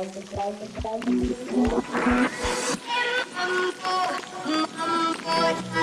Thank you.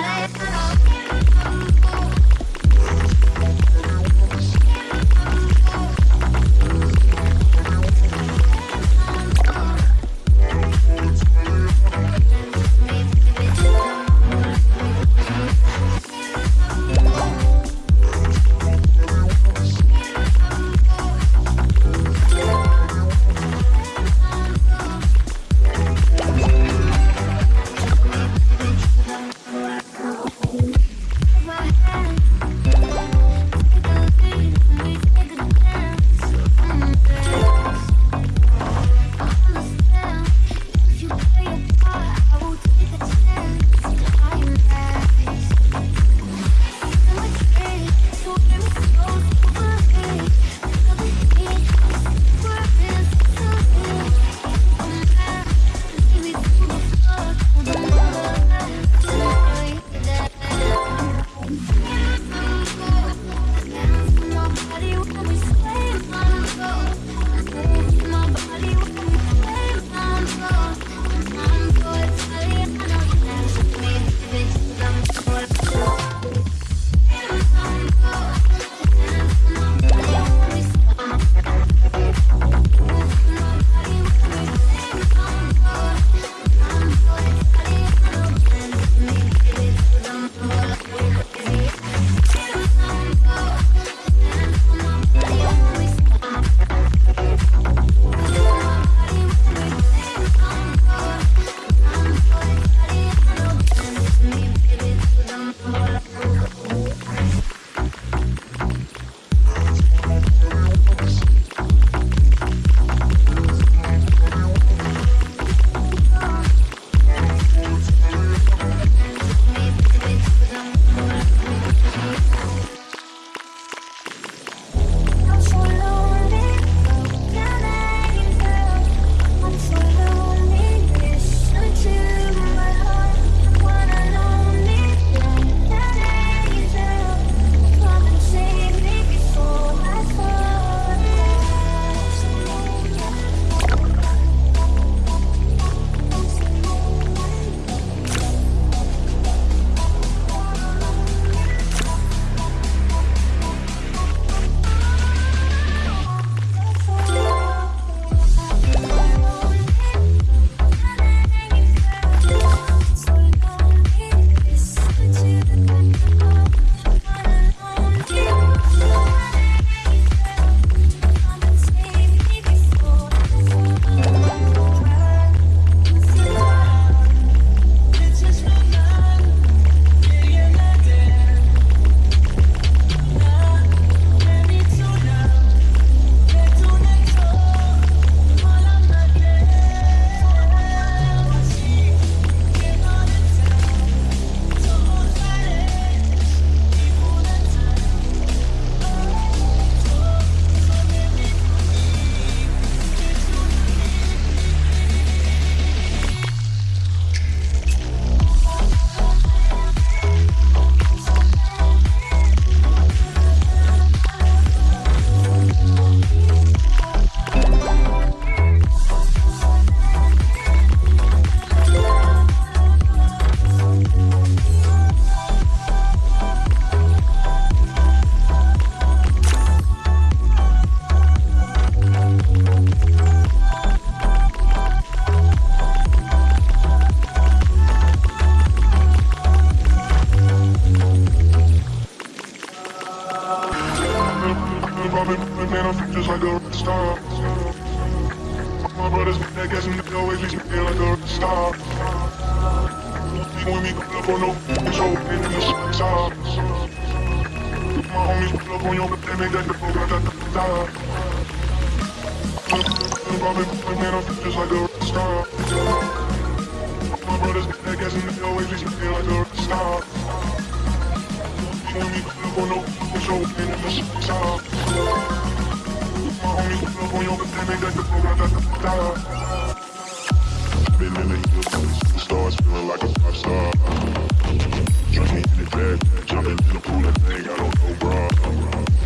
always be me like a rock star. When we pull up on no fucking show, in the shit. My homies pull up on your They make that the fuck out of the star. I'm man, I'm just like a star. My brothers get that gas and they always be me like a rock star. When we pull up on no fucking show, in the shit. My homies pull up on your They make that the fuck out of the star. Been in feeling like a pop star. In jumping in a pool of thing, I don't know.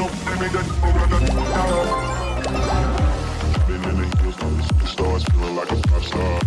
up, let Been in the hills, now the feeling like a pop star